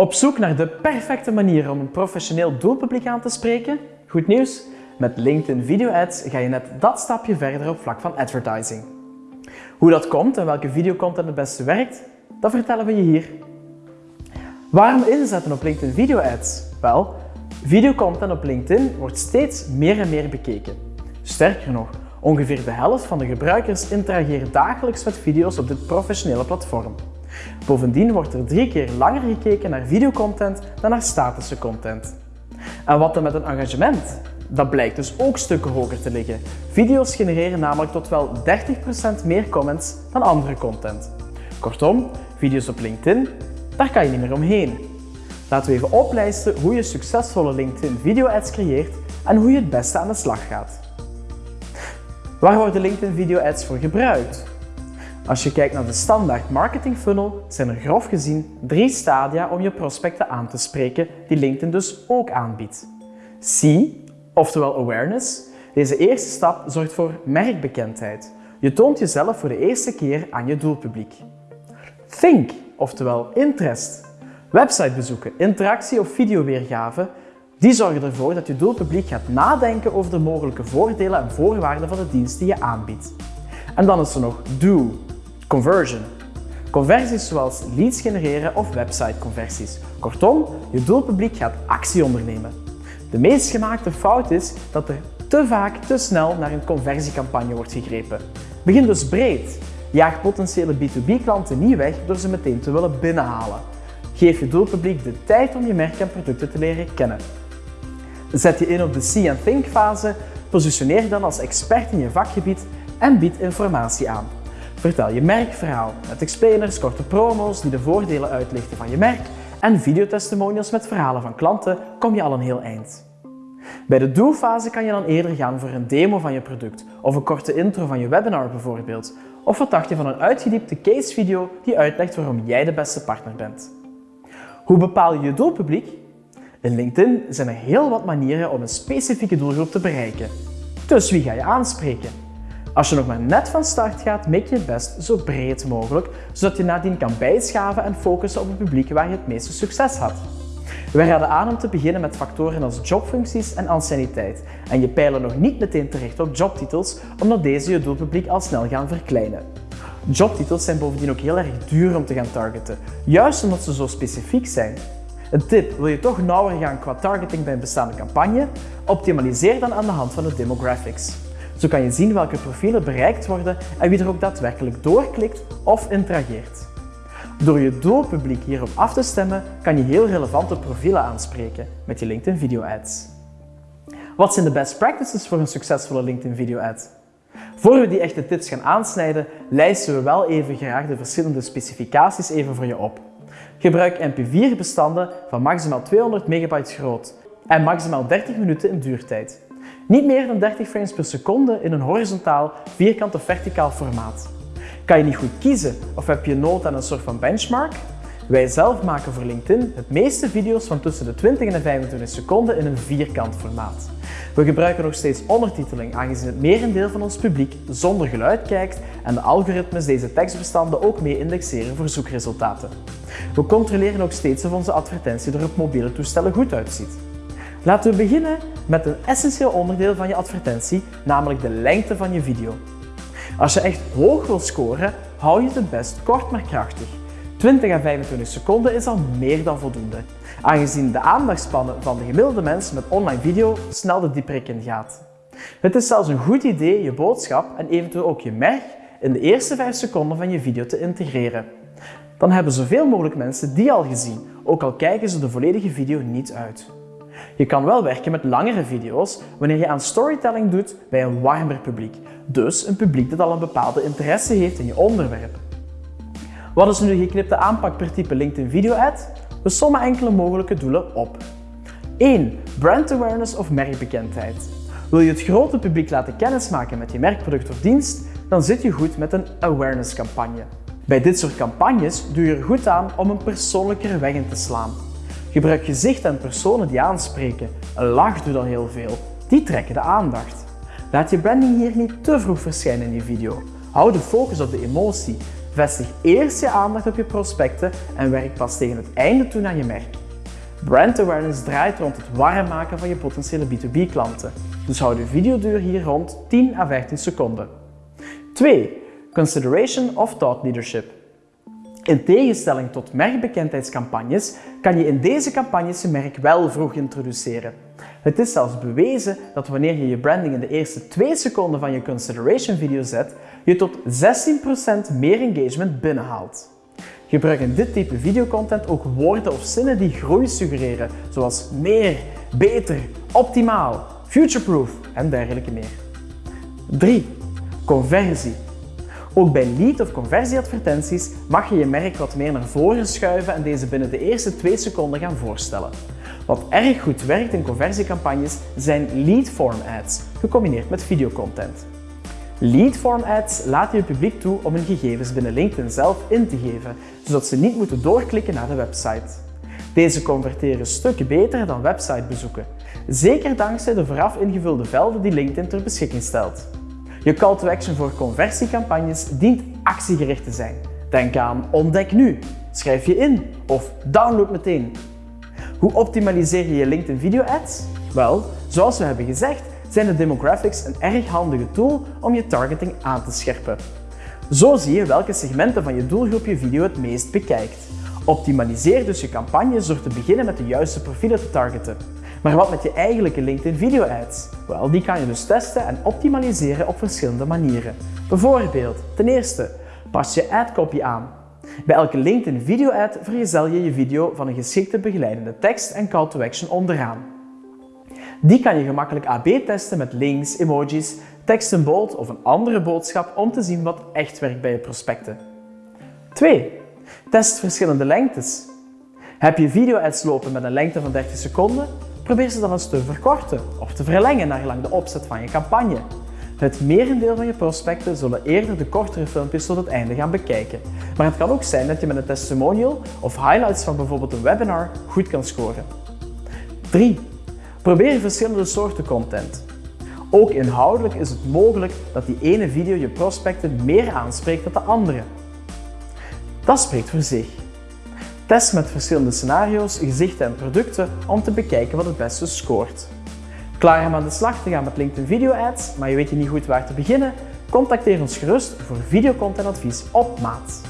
Op zoek naar de perfecte manier om een professioneel doelpubliek aan te spreken? Goed nieuws! Met LinkedIn Video Ads ga je net dat stapje verder op vlak van advertising. Hoe dat komt en welke videocontent het beste werkt, dat vertellen we je hier. Waarom inzetten op LinkedIn Video Ads? Wel, videocontent op LinkedIn wordt steeds meer en meer bekeken. Sterker nog, ongeveer de helft van de gebruikers interageren dagelijks met video's op dit professionele platform. Bovendien wordt er drie keer langer gekeken naar videocontent dan naar statische content. En wat dan met een engagement? Dat blijkt dus ook stukken hoger te liggen. Video's genereren namelijk tot wel 30% meer comments dan andere content. Kortom, video's op LinkedIn, daar kan je niet meer omheen. Laten we even oplijsten hoe je succesvolle LinkedIn video ads creëert en hoe je het beste aan de slag gaat. Waar worden LinkedIn video ads voor gebruikt? Als je kijkt naar de standaard marketing funnel, zijn er grof gezien drie stadia om je prospecten aan te spreken, die LinkedIn dus ook aanbiedt. C, oftewel awareness. Deze eerste stap zorgt voor merkbekendheid. Je toont jezelf voor de eerste keer aan je doelpubliek. Think, oftewel interest. Websitebezoeken, interactie of videoweergave, die zorgen ervoor dat je doelpubliek gaat nadenken over de mogelijke voordelen en voorwaarden van de dienst die je aanbiedt. En dan is er nog do, conversion. Conversies zoals leads genereren of websiteconversies. Kortom, je doelpubliek gaat actie ondernemen. De meest gemaakte fout is dat er te vaak te snel naar een conversiecampagne wordt gegrepen. Begin dus breed. Jaag potentiële B2B-klanten niet weg door ze meteen te willen binnenhalen. Geef je doelpubliek de tijd om je merk en producten te leren kennen. Zet je in op de See and Think fase, positioneer je dan als expert in je vakgebied en bied informatie aan. Vertel je merkverhaal met explainers, korte promo's die de voordelen uitlichten van je merk en videotestimonials met verhalen van klanten kom je al een heel eind. Bij de do-fase kan je dan eerder gaan voor een demo van je product of een korte intro van je webinar bijvoorbeeld. Of wat dacht je van een uitgediepte casevideo die uitlegt waarom jij de beste partner bent. Hoe bepaal je je doelpubliek? In LinkedIn zijn er heel wat manieren om een specifieke doelgroep te bereiken. Dus wie ga je aanspreken? Als je nog maar net van start gaat, maak je het best zo breed mogelijk, zodat je nadien kan bijschaven en focussen op het publiek waar je het meeste succes had. We raden aan om te beginnen met factoren als jobfuncties en anciëniteit en je pijlen nog niet meteen terecht op jobtitels, omdat deze je doelpubliek al snel gaan verkleinen. Jobtitels zijn bovendien ook heel erg duur om te gaan targeten, juist omdat ze zo specifiek zijn. Een tip, wil je toch nauwer gaan qua targeting bij een bestaande campagne? Optimaliseer dan aan de hand van de demographics. Zo kan je zien welke profielen bereikt worden en wie er ook daadwerkelijk doorklikt of interageert. Door je doelpubliek hierop af te stemmen, kan je heel relevante profielen aanspreken met je LinkedIn Video Ads. Wat zijn de best practices voor een succesvolle LinkedIn Video Ad? Voor we die echte tips gaan aansnijden, lijsten we wel even graag de verschillende specificaties even voor je op. Gebruik MP4-bestanden van maximaal 200 MB groot en maximaal 30 minuten in duurtijd. Niet meer dan 30 frames per seconde in een horizontaal, vierkant of verticaal formaat. Kan je niet goed kiezen of heb je nood aan een soort van benchmark? Wij zelf maken voor LinkedIn het meeste video's van tussen de 20 en de 25 seconden in een vierkant formaat. We gebruiken nog steeds ondertiteling aangezien het merendeel van ons publiek zonder geluid kijkt en de algoritmes deze tekstbestanden ook mee indexeren voor zoekresultaten. We controleren ook steeds of onze advertentie er op mobiele toestellen goed uitziet. Laten we beginnen met een essentieel onderdeel van je advertentie, namelijk de lengte van je video. Als je echt hoog wil scoren, hou je het best kort maar krachtig. 20 à 25 seconden is al meer dan voldoende, aangezien de aandachtspannen van de gemiddelde mens met online video snel de dieprik in gaat. Het is zelfs een goed idee je boodschap en eventueel ook je merk in de eerste 5 seconden van je video te integreren. Dan hebben zoveel mogelijk mensen die al gezien, ook al kijken ze de volledige video niet uit. Je kan wel werken met langere video's wanneer je aan storytelling doet bij een warmer publiek, dus een publiek dat al een bepaalde interesse heeft in je onderwerp. Wat is nu de geknipte aanpak per type LinkedIn video ad? We sommen enkele mogelijke doelen op. 1. Brand awareness of merkbekendheid. Wil je het grote publiek laten kennismaken met je merkproduct of dienst, dan zit je goed met een awareness campagne. Bij dit soort campagnes doe je er goed aan om een persoonlijkere weg in te slaan. Gebruik gezichten en personen die aanspreken. Een lach doet dan heel veel. Die trekken de aandacht. Laat je branding hier niet te vroeg verschijnen in je video. Hou de focus op de emotie. Vestig eerst je aandacht op je prospecten en werk pas tegen het einde toe naar je merk. Brand awareness draait rond het warm maken van je potentiële B2B klanten. Dus hou de videoduur hier rond 10 à 15 seconden. 2. Consideration of thought leadership. In tegenstelling tot merkbekendheidscampagnes kan je in deze campagnes je merk wel vroeg introduceren. Het is zelfs bewezen dat wanneer je je branding in de eerste 2 seconden van je consideration video zet, je tot 16% meer engagement binnenhaalt. Gebruik in dit type videocontent ook woorden of zinnen die groei suggereren, zoals meer, beter, optimaal, futureproof en dergelijke meer. 3. Conversie. Ook bij lead- of conversieadvertenties mag je je merk wat meer naar voren schuiven en deze binnen de eerste 2 seconden gaan voorstellen. Wat erg goed werkt in conversiecampagnes zijn lead form ads, gecombineerd met videocontent. Lead form ads laten je publiek toe om hun gegevens binnen LinkedIn zelf in te geven, zodat ze niet moeten doorklikken naar de website. Deze converteren stukken beter dan websitebezoeken, zeker dankzij de vooraf ingevulde velden die LinkedIn ter beschikking stelt. Je call to action voor conversiecampagnes dient actiegericht te zijn. Denk aan ontdek nu, schrijf je in of download meteen. Hoe optimaliseer je je LinkedIn video ads? Wel, zoals we hebben gezegd, zijn de demographics een erg handige tool om je targeting aan te scherpen. Zo zie je welke segmenten van je doelgroep je video het meest bekijkt. Optimaliseer dus je campagnes door te beginnen met de juiste profielen te targeten. Maar wat met je eigenlijke LinkedIn video ads? Wel, die kan je dus testen en optimaliseren op verschillende manieren. Bijvoorbeeld, ten eerste, pas je adcopy aan. Bij elke LinkedIn video ad vergezel je je video van een geschikte begeleidende tekst en call to action onderaan. Die kan je gemakkelijk AB testen met links, emojis, tekst in bold of een andere boodschap om te zien wat echt werkt bij je prospecten. 2. Test verschillende lengtes. Heb je video-ads lopen met een lengte van 30 seconden? Probeer ze dan eens te verkorten of te verlengen naar gelang de opzet van je campagne. Het merendeel van je prospecten zullen eerder de kortere filmpjes tot het einde gaan bekijken. Maar het kan ook zijn dat je met een testimonial of highlights van bijvoorbeeld een webinar goed kan scoren. 3. Probeer verschillende soorten content. Ook inhoudelijk is het mogelijk dat die ene video je prospecten meer aanspreekt dan de andere. Dat spreekt voor zich. Test met verschillende scenario's, gezichten en producten om te bekijken wat het beste scoort. Klaar om aan de slag te gaan met LinkedIn Video Ads, maar je weet je niet goed waar te beginnen? Contacteer ons gerust voor videocontentadvies op maat.